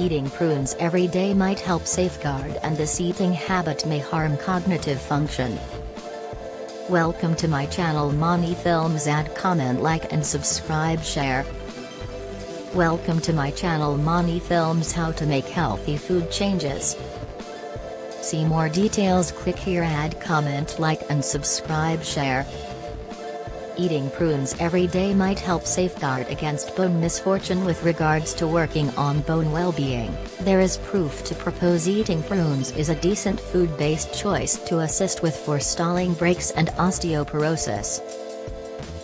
Eating prunes every day might help safeguard and this eating habit may harm cognitive function. Welcome to my channel Mani Films add comment like and subscribe share. Welcome to my channel Mani Films how to make healthy food changes. See more details click here add comment like and subscribe share. Eating prunes every day might help safeguard against bone misfortune with regards to working on bone well-being. There is proof to propose eating prunes is a decent food-based choice to assist with forestalling breaks and osteoporosis.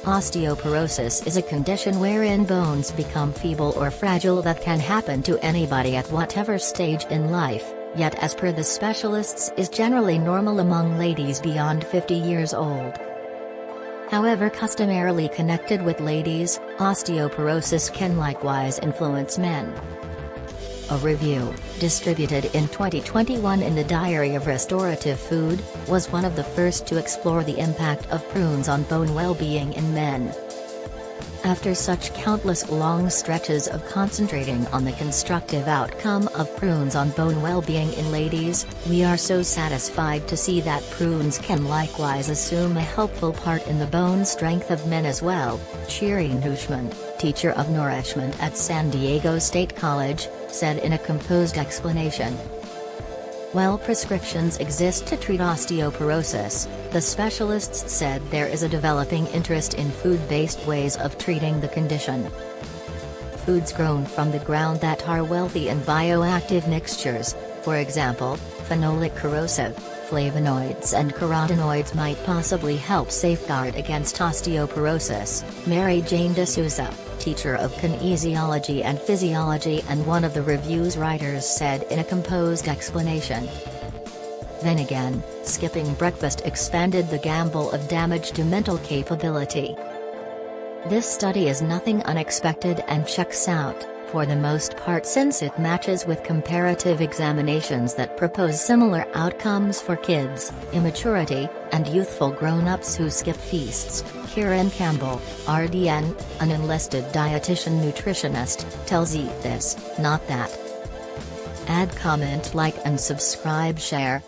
Osteoporosis is a condition wherein bones become feeble or fragile that can happen to anybody at whatever stage in life, yet as per the specialists is generally normal among ladies beyond 50 years old. However customarily connected with ladies, osteoporosis can likewise influence men. A review, distributed in 2021 in the Diary of Restorative Food, was one of the first to explore the impact of prunes on bone well-being in men. After such countless long stretches of concentrating on the constructive outcome of prunes on bone well-being in ladies, we are so satisfied to see that prunes can likewise assume a helpful part in the bone strength of men as well, Shirin Hooshmand, teacher of nourishment at San Diego State College, said in a composed explanation. While prescriptions exist to treat osteoporosis, the specialists said there is a developing interest in food-based ways of treating the condition. Foods grown from the ground that are wealthy in bioactive mixtures, for example, phenolic corrosive, flavonoids and carotenoids might possibly help safeguard against osteoporosis, Mary Jane De Souza, teacher of kinesiology and physiology and one of the review's writers said in a composed explanation. Then again, skipping breakfast expanded the gamble of damage to mental capability. This study is nothing unexpected and checks out, for the most part since it matches with comparative examinations that propose similar outcomes for kids, immaturity, and youthful grown-ups who skip feasts, Kiran Campbell, RDN, an enlisted dietitian nutritionist, tells Eat This, Not That. Add comment like and subscribe share.